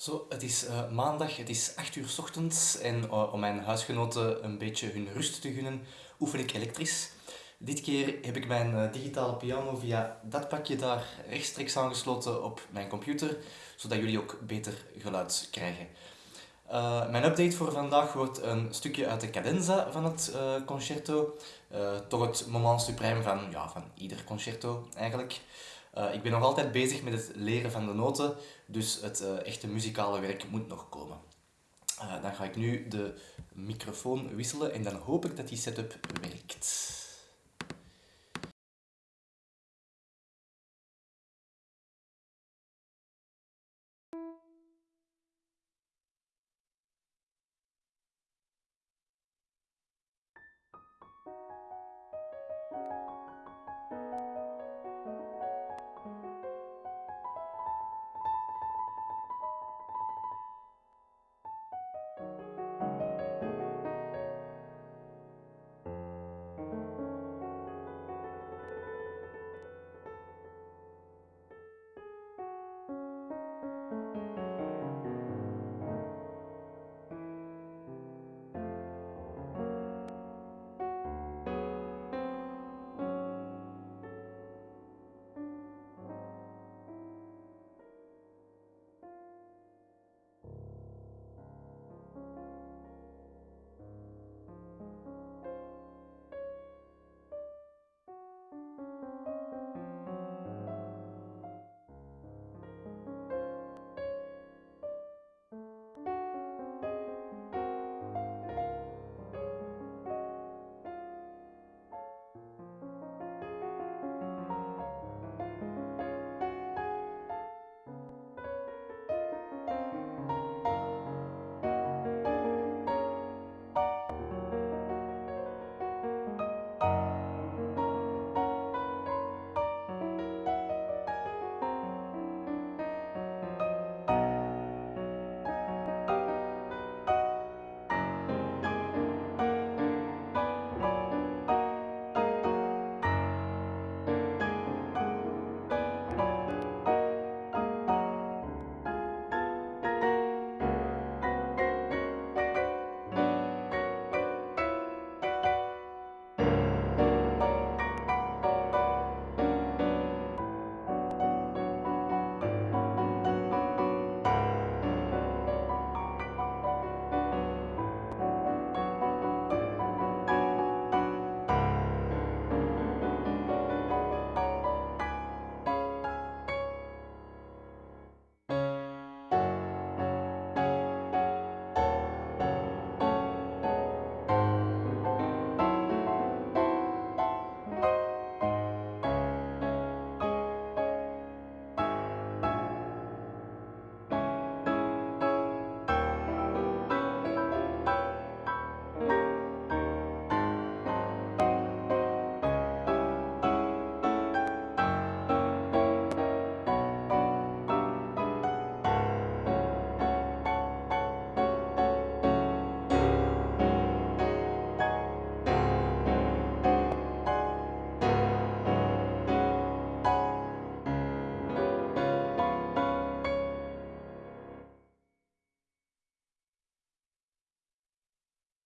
Zo, het is uh, maandag, het is 8 uur s ochtends en uh, om mijn huisgenoten een beetje hun rust te gunnen, oefen ik elektrisch. Dit keer heb ik mijn uh, digitale piano via dat pakje daar rechtstreeks aangesloten op mijn computer, zodat jullie ook beter geluid krijgen. mijn update voor vandaag wordt een stukje uit de cadenza van het concerto. toch het moment suprême van, ja, van ieder concerto eigenlijk. Uh, ik ben nog altijd bezig met het leren van de noten, dus het uh, echte muzikale werk moet nog komen. Uh, dan ga ik nu de microfoon wisselen en dan hoop ik dat die setup werkt.